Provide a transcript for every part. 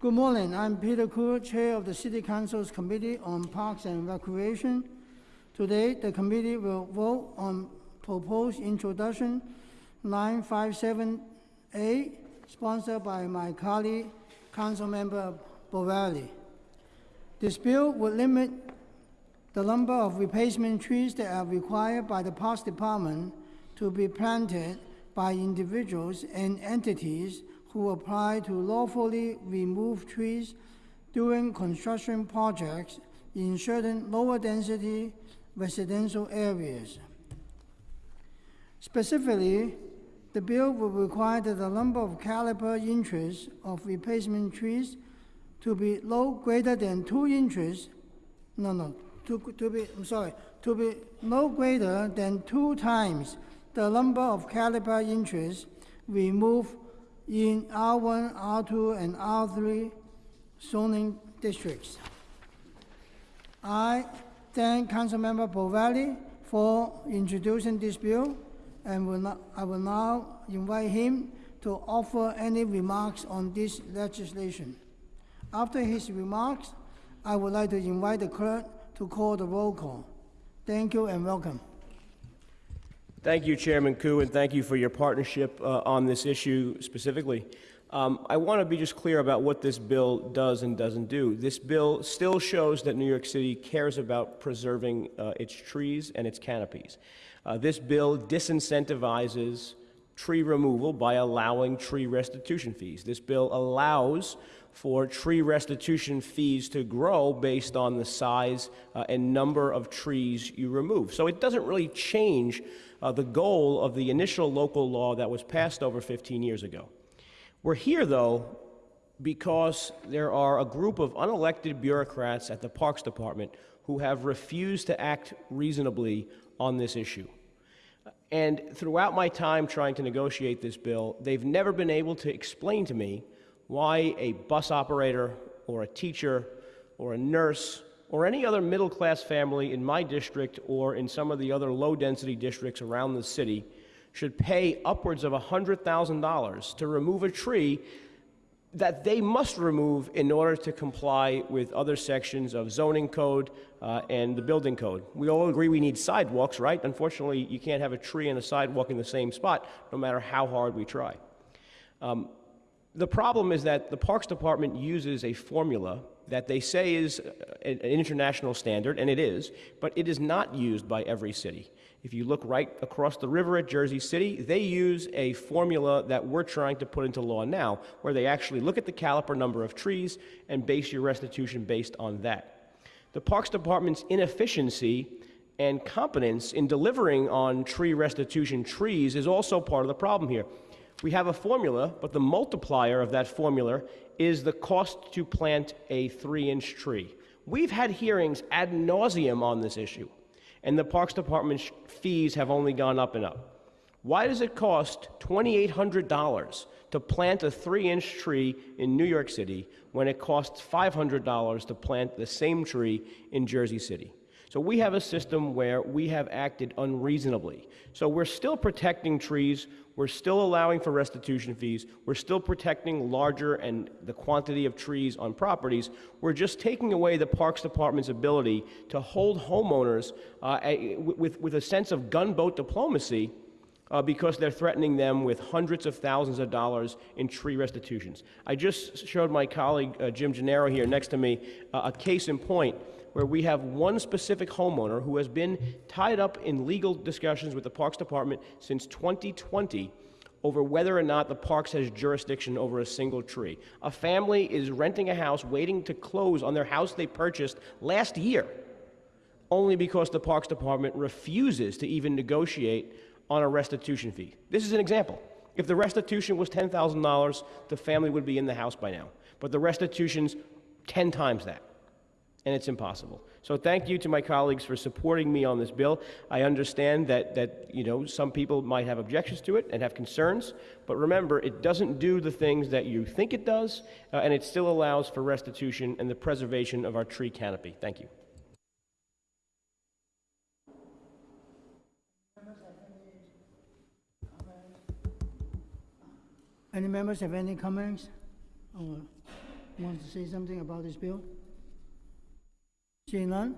Good morning. I'm Peter Koo, Chair of the City Council's Committee on Parks and Recreation. Today, the committee will vote on proposed introduction 957A, sponsored by my colleague, Councilmember Borelli. This bill would limit the number of replacement trees that are required by the Parks Department to be planted by individuals and entities who apply to lawfully remove trees during construction projects in certain lower density residential areas. Specifically, the bill will require that the number of caliper inches of replacement trees to be no greater than two inches, no, no, to, to be, I'm sorry, to be no greater than two times the number of caliper inches removed in R1, R2, and R3 zoning districts. I thank Councilmember Borelli for introducing this bill, and will not, I will now invite him to offer any remarks on this legislation. After his remarks, I would like to invite the clerk to call the roll call. Thank you and welcome. Thank you, Chairman Koo, and thank you for your partnership uh, on this issue specifically. Um, I want to be just clear about what this bill does and doesn't do. This bill still shows that New York City cares about preserving uh, its trees and its canopies. Uh, this bill disincentivizes tree removal by allowing tree restitution fees. This bill allows for tree restitution fees to grow based on the size uh, and number of trees you remove. So it doesn't really change uh, the goal of the initial local law that was passed over 15 years ago. We're here, though, because there are a group of unelected bureaucrats at the Parks Department who have refused to act reasonably on this issue. And throughout my time trying to negotiate this bill, they've never been able to explain to me why a bus operator or a teacher or a nurse or any other middle class family in my district or in some of the other low density districts around the city should pay upwards of $100,000 to remove a tree that they must remove in order to comply with other sections of zoning code uh, and the building code. We all agree we need sidewalks, right? Unfortunately, you can't have a tree and a sidewalk in the same spot, no matter how hard we try. Um, the problem is that the Parks Department uses a formula that they say is uh, an international standard, and it is, but it is not used by every city. If you look right across the river at Jersey City, they use a formula that we're trying to put into law now, where they actually look at the caliper number of trees and base your restitution based on that. The Parks Department's inefficiency and competence in delivering on tree restitution trees is also part of the problem here. We have a formula, but the multiplier of that formula is the cost to plant a three inch tree. We've had hearings ad nauseum on this issue, and the Parks Department's fees have only gone up and up. Why does it cost $2,800 to plant a three inch tree in New York City when it costs $500 to plant the same tree in Jersey City? So we have a system where we have acted unreasonably. So we're still protecting trees, we're still allowing for restitution fees, we're still protecting larger and the quantity of trees on properties. We're just taking away the Parks Department's ability to hold homeowners uh, with, with a sense of gunboat diplomacy uh, because they're threatening them with hundreds of thousands of dollars in tree restitutions. I just showed my colleague uh, Jim Gennaro here next to me uh, a case in point where we have one specific homeowner who has been tied up in legal discussions with the Parks Department since 2020 over whether or not the parks has jurisdiction over a single tree. A family is renting a house waiting to close on their house they purchased last year only because the Parks Department refuses to even negotiate on a restitution fee. This is an example. If the restitution was $10,000, the family would be in the house by now. But the restitution's 10 times that and it's impossible. So thank you to my colleagues for supporting me on this bill. I understand that, that you know, some people might have objections to it and have concerns, but remember, it doesn't do the things that you think it does, uh, and it still allows for restitution and the preservation of our tree canopy. Thank you. Any members have any comments? or want to say something about this bill? Seeing none,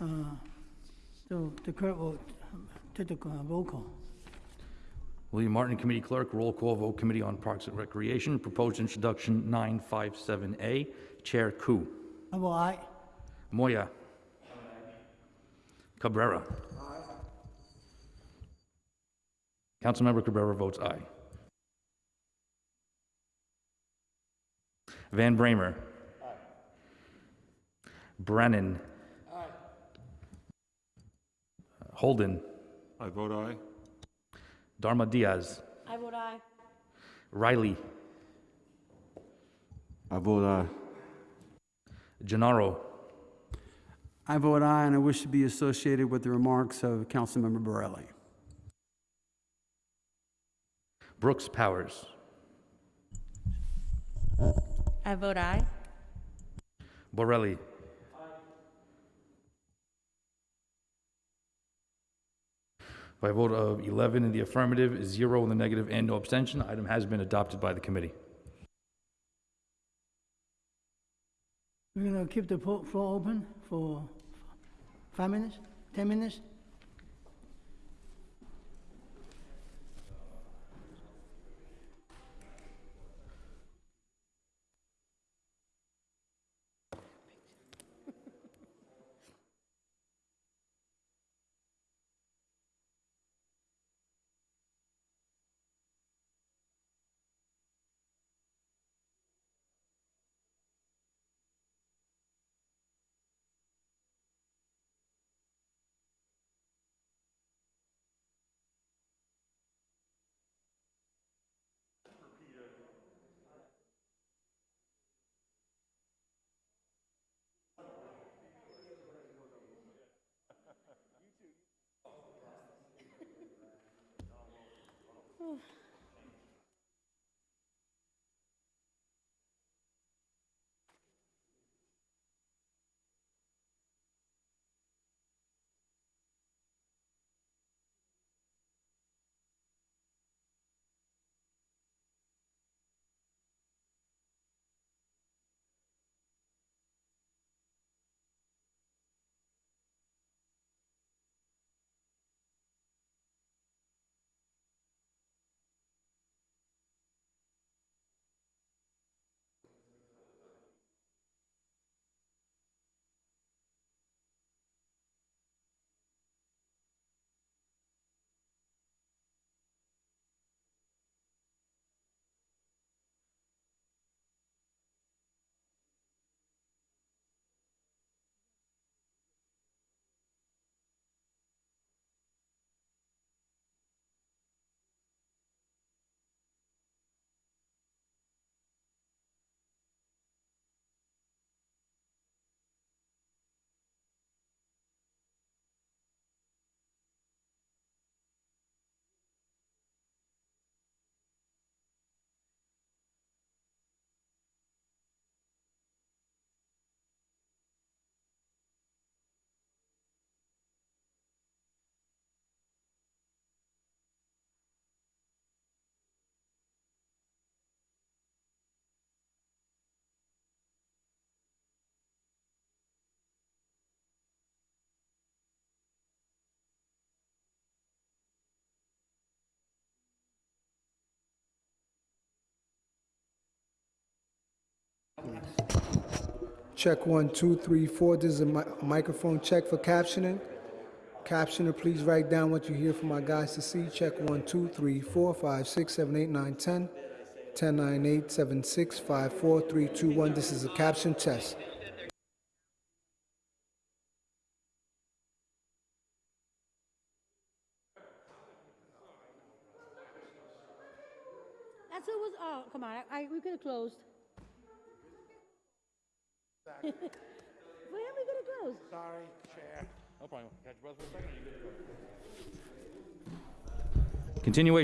uh, so the clerk will take the uh, roll call. William Martin, Committee Clerk, roll call vote, Committee on Parks and Recreation, proposed introduction 957A, Chair Koo. I will aye. Moya. Cabrera. Councilmember Cabrera votes aye. Van Bramer. Brannan. Holden. I vote aye. Darma Diaz. I vote aye. Riley. I vote aye. Gennaro. I vote aye, and I wish to be associated with the remarks of Councilmember Borelli. Brooks Powers. I vote aye. Borelli. By a vote of 11 in the affirmative, zero in the negative, and no abstention, the item has been adopted by the committee. We're gonna keep the floor open for five minutes, 10 minutes? Oh. Check one, two, three, four. This is a mi- microphone check for captioning. Captioner, please write down what you hear from my guys to see. Check one, two, three, four, five, six, seven, eight, nine, ten. Ten, nine, eight, seven, six, five, four, three, two, one. This is a caption test. That's who was, oh, come on, I, I- we could have closed. Why are we gonna close? Continuation